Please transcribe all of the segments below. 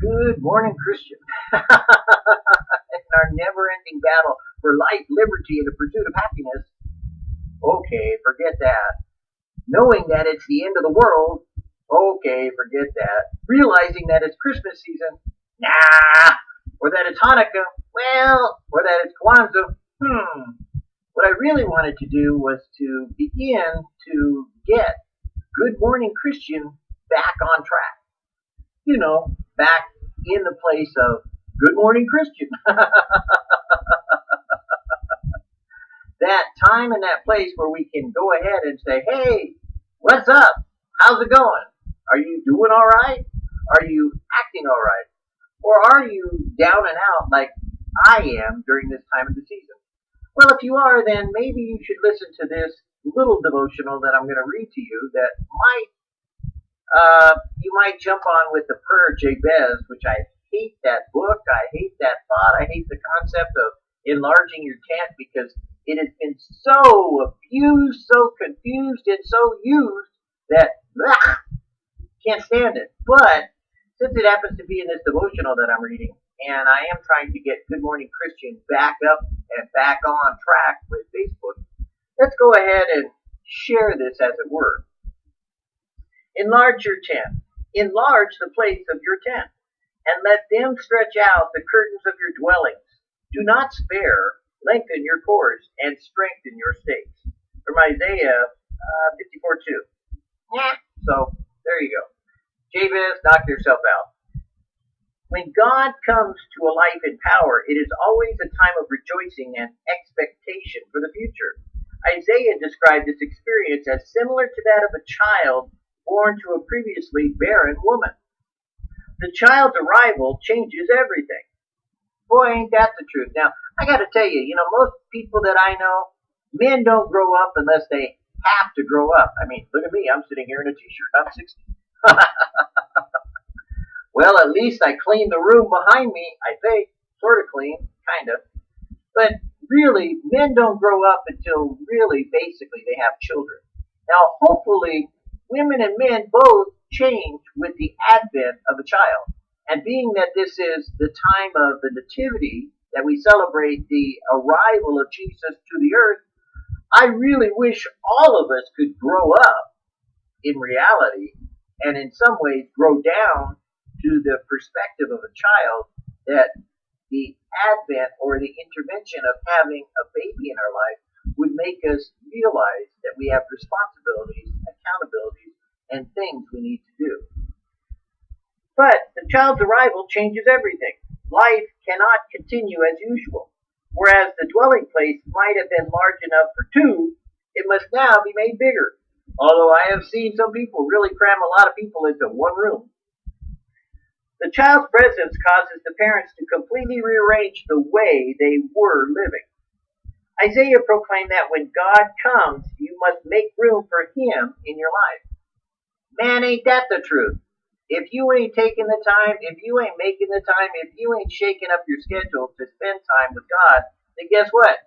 Good morning, Christian. In our never ending battle for life, liberty, and the pursuit of happiness. Okay, forget that. Knowing that it's the end of the world. Okay, forget that. Realizing that it's Christmas season. Nah. Or that it's Hanukkah. Well, or that it's Kwanzaa. Hmm. What I really wanted to do was to begin to get Good Morning Christian back on track. You know, back in the place of Good Morning Christian. that time and that place where we can go ahead and say, hey, what's up? How's it going? Are you doing all right? Are you acting all right? Or are you down and out like I am during this time of the season? Well, if you are, then maybe you should listen to this little devotional that I'm going to read to you that might uh, you might jump on with the prayer Jabez, which I hate that book. I hate that thought. I hate the concept of enlarging your tent because it has been so abused, so confused, and so used that ugh, can't stand it. But since it happens to be in this devotional that I'm reading, and I am trying to get Good Morning Christian back up and back on track with Facebook, let's go ahead and share this as it were. Enlarge your tent. Enlarge the place of your tent, and let them stretch out the curtains of your dwellings. Do not spare. Lengthen your cords and strengthen your stakes. From Isaiah uh, 54 2. Yeah. So, there you go. Jabez, knock yourself out. When God comes to a life in power, it is always a time of rejoicing and expectation for the future. Isaiah described this experience as similar to that of a child born to a previously barren woman. The child's arrival changes everything. Boy, ain't that the truth. Now, I gotta tell you, you know, most people that I know, men don't grow up unless they have to grow up. I mean, look at me, I'm sitting here in a t-shirt, I'm 60. well, at least I cleaned the room behind me, I think. Sort of clean, kind of. But really, men don't grow up until really, basically, they have children. Now, hopefully, women and men both change with the advent of a child. And being that this is the time of the nativity, that we celebrate the arrival of Jesus to the earth, I really wish all of us could grow up in reality and in some ways grow down to the perspective of a child that the advent or the intervention of having a baby in our life would make us realize that we have responsibilities, accountabilities, and things we need to do. But the child's arrival changes everything. Life cannot continue as usual. Whereas the dwelling place might have been large enough for two, it must now be made bigger. Although I have seen some people really cram a lot of people into one room. The child's presence causes the parents to completely rearrange the way they were living. Isaiah proclaimed that when God comes, you must make room for Him in your life. Man, ain't that the truth? If you ain't taking the time, if you ain't making the time, if you ain't shaking up your schedule to spend time with God, then guess what?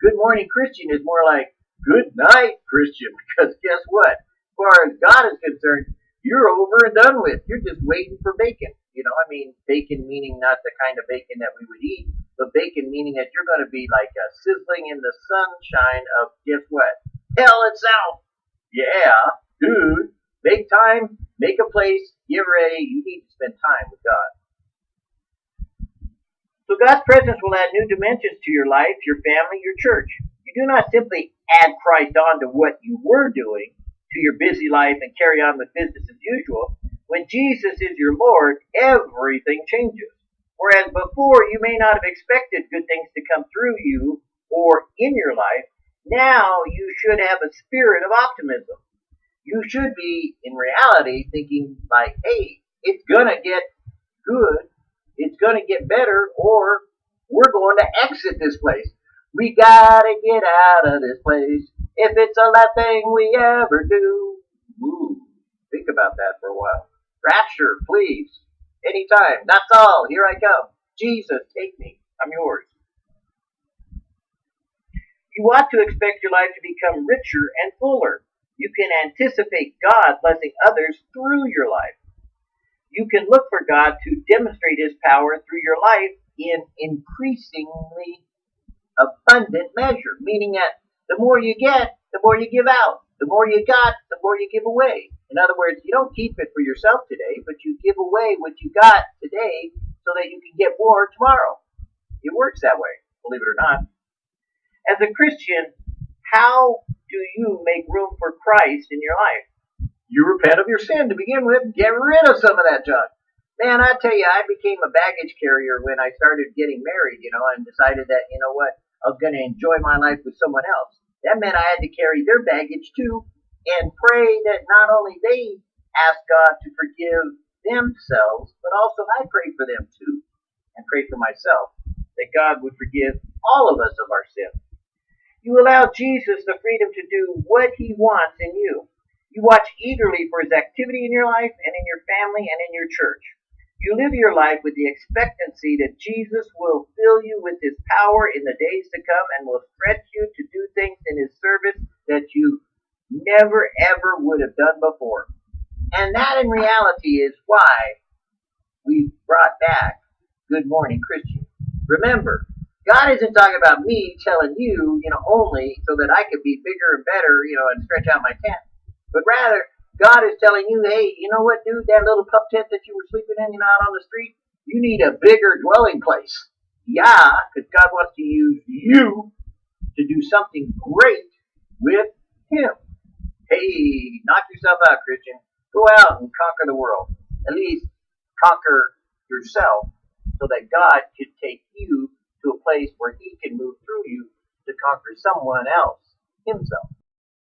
Good morning Christian is more like good night Christian because guess what? As far as God is concerned, you're over and done with. You're just waiting for bacon. You know, I mean, bacon meaning not the kind of bacon that we would eat, but bacon meaning that you're going to be like a sizzling in the sunshine of guess what? Hell itself. Yeah, dude. Make time, make a place, get ready. You need to spend time with God. So God's presence will add new dimensions to your life, your family, your church. You do not simply add Christ on to what you were doing to your busy life and carry on with business as usual. When Jesus is your Lord, everything changes. Whereas before you may not have expected good things to come through you or in your life, now you should have a spirit of optimism you should be in reality thinking like, hey, it's gonna get good, it's gonna get better, or we're going to exit this place. We gotta get out of this place if it's the last thing we ever do. Ooh, think about that for a while. Rapture, please. Anytime. That's all. Here I come. Jesus, take me. I'm yours. You ought to expect your life to become richer and fuller you can anticipate God blessing others through your life. you can look for God to demonstrate His power through your life in increasingly abundant measure, meaning that the more you get, the more you give out. The more you got, the more you give away. In other words, you don't keep it for yourself today, but you give away what you got today so that you can get more tomorrow. It works that way, believe it or not. As a Christian, how do you make room for Christ in your life? You repent of your sin to begin with. Get rid of some of that junk. Man, I tell you, I became a baggage carrier when I started getting married, you know, and decided that, you know what, I was going to enjoy my life with someone else. That meant I had to carry their baggage too and pray that not only they ask God to forgive themselves, but also I pray for them too and pray for myself that God would forgive all of us of our sins. You allow Jesus the freedom to do what he wants in you. You watch eagerly for his activity in your life and in your family and in your church. You live your life with the expectancy that Jesus will fill you with his power in the days to come and will stretch you to do things in his service that you never ever would have done before. And that in reality is why we brought back Good Morning Christian. Remember, God isn't talking about me telling you, you know, only so that I could be bigger and better, you know, and stretch out my tent. But rather, God is telling you, hey, you know what, dude, that little pup tent that you were sleeping in, you know, out on the street, you need a bigger dwelling place. Yeah, because God wants to use you to do something great with Him. Hey, knock yourself out, Christian. Go out and conquer the world. At least conquer yourself so that God can take you to a place where He can move through you to conquer someone else, Himself.